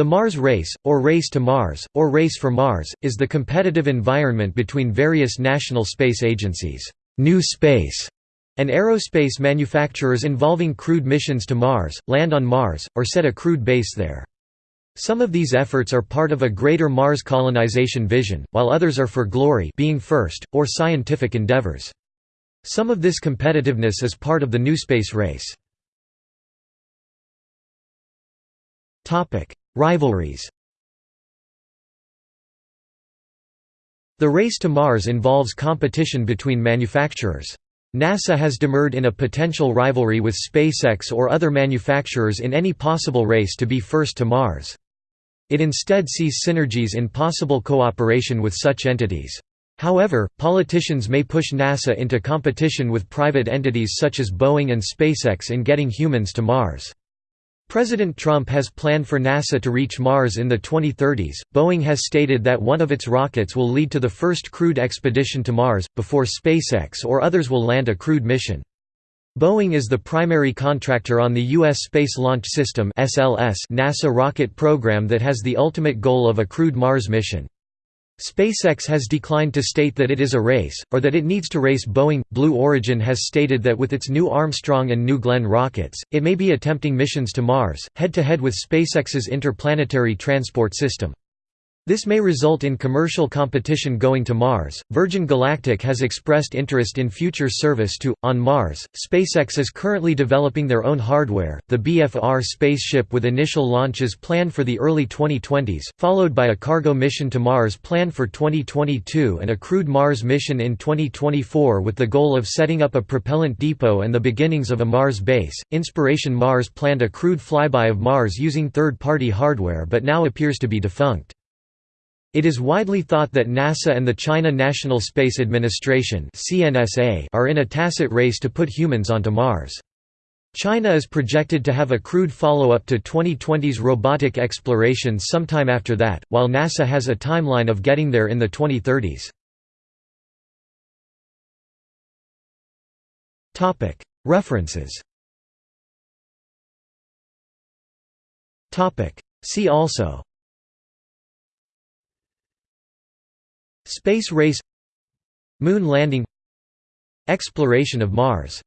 The Mars Race, or Race to Mars, or Race for Mars, is the competitive environment between various national space agencies, New Space, and aerospace manufacturers involving crewed missions to Mars, land on Mars, or set a crewed base there. Some of these efforts are part of a greater Mars colonization vision, while others are for glory being first, or scientific endeavors. Some of this competitiveness is part of the new space race. Rivalries The race to Mars involves competition between manufacturers. NASA has demurred in a potential rivalry with SpaceX or other manufacturers in any possible race to be first to Mars. It instead sees synergies in possible cooperation with such entities. However, politicians may push NASA into competition with private entities such as Boeing and SpaceX in getting humans to Mars. President Trump has planned for NASA to reach Mars in the 2030s. Boeing has stated that one of its rockets will lead to the first crewed expedition to Mars, before SpaceX or others will land a crewed mission. Boeing is the primary contractor on the U.S. Space Launch System NASA rocket program that has the ultimate goal of a crewed Mars mission. SpaceX has declined to state that it is a race, or that it needs to race Boeing. Blue Origin has stated that with its new Armstrong and New Glenn rockets, it may be attempting missions to Mars, head to head with SpaceX's interplanetary transport system. This may result in commercial competition going to Mars. Virgin Galactic has expressed interest in future service to, on Mars. SpaceX is currently developing their own hardware, the BFR spaceship with initial launches planned for the early 2020s, followed by a cargo mission to Mars planned for 2022 and a crewed Mars mission in 2024 with the goal of setting up a propellant depot and the beginnings of a Mars base. Inspiration Mars planned a crewed flyby of Mars using third party hardware but now appears to be defunct. It is widely thought that NASA and the China National Space Administration are in a tacit race to put humans onto Mars. China is projected to have a crewed follow-up to 2020's robotic exploration sometime after that, while NASA has a timeline of getting there in the 2030s. References See also Space race Moon landing Exploration of Mars